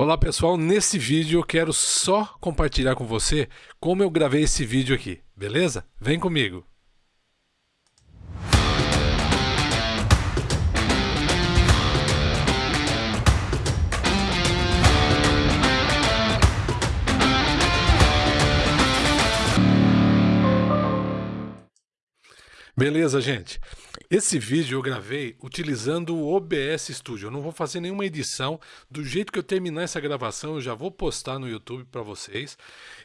Olá pessoal, nesse vídeo eu quero só compartilhar com você como eu gravei esse vídeo aqui, beleza? Vem comigo! Beleza, gente? Esse vídeo eu gravei utilizando o OBS Studio. Eu não vou fazer nenhuma edição. Do jeito que eu terminar essa gravação, eu já vou postar no YouTube para vocês.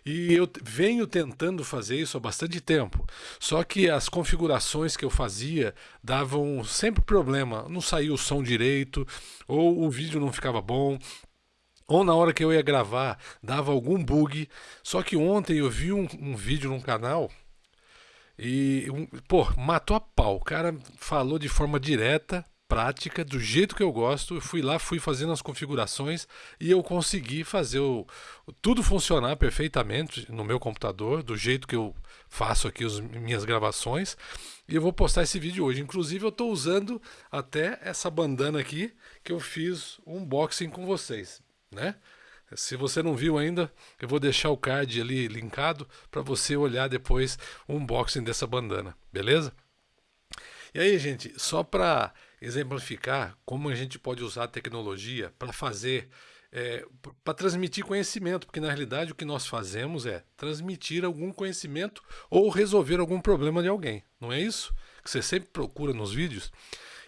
E eu venho tentando fazer isso há bastante tempo. Só que as configurações que eu fazia davam sempre problema. Não saía o som direito, ou o vídeo não ficava bom, ou na hora que eu ia gravar dava algum bug. Só que ontem eu vi um, um vídeo num canal e, pô, matou a pau. O cara falou de forma direta, prática, do jeito que eu gosto. Eu fui lá, fui fazendo as configurações e eu consegui fazer o, tudo funcionar perfeitamente no meu computador, do jeito que eu faço aqui as minhas gravações. E eu vou postar esse vídeo hoje. Inclusive, eu estou usando até essa bandana aqui que eu fiz um unboxing com vocês, né? Se você não viu ainda, eu vou deixar o card ali linkado para você olhar depois o unboxing dessa bandana, beleza? E aí, gente, só para exemplificar como a gente pode usar a tecnologia para fazer, é, para transmitir conhecimento, porque na realidade o que nós fazemos é transmitir algum conhecimento ou resolver algum problema de alguém, não é isso? Que você sempre procura nos vídeos.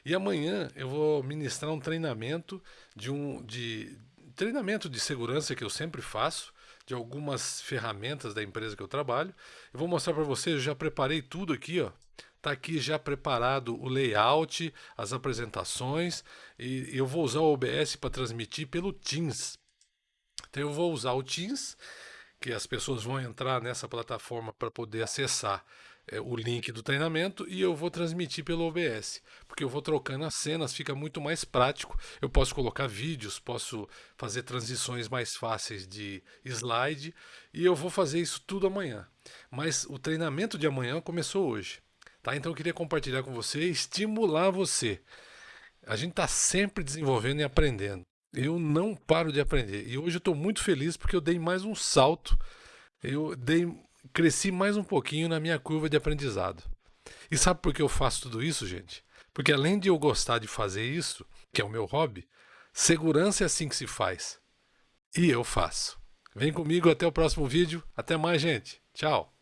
E amanhã eu vou ministrar um treinamento de um, de, treinamento de segurança que eu sempre faço, de algumas ferramentas da empresa que eu trabalho. Eu vou mostrar para vocês, eu já preparei tudo aqui, ó. Tá aqui já preparado o layout, as apresentações e eu vou usar o OBS para transmitir pelo Teams. Então eu vou usar o Teams, que as pessoas vão entrar nessa plataforma para poder acessar é, o link do treinamento e eu vou transmitir pelo OBS, porque eu vou trocando as cenas, fica muito mais prático. Eu posso colocar vídeos, posso fazer transições mais fáceis de slide e eu vou fazer isso tudo amanhã. Mas o treinamento de amanhã começou hoje. Tá? Então eu queria compartilhar com você e estimular você. A gente está sempre desenvolvendo e aprendendo. Eu não paro de aprender. E hoje eu estou muito feliz porque eu dei mais um salto. Eu dei cresci mais um pouquinho na minha curva de aprendizado. E sabe por que eu faço tudo isso, gente? Porque além de eu gostar de fazer isso, que é o meu hobby, segurança é assim que se faz. E eu faço. Vem comigo até o próximo vídeo. Até mais, gente. Tchau.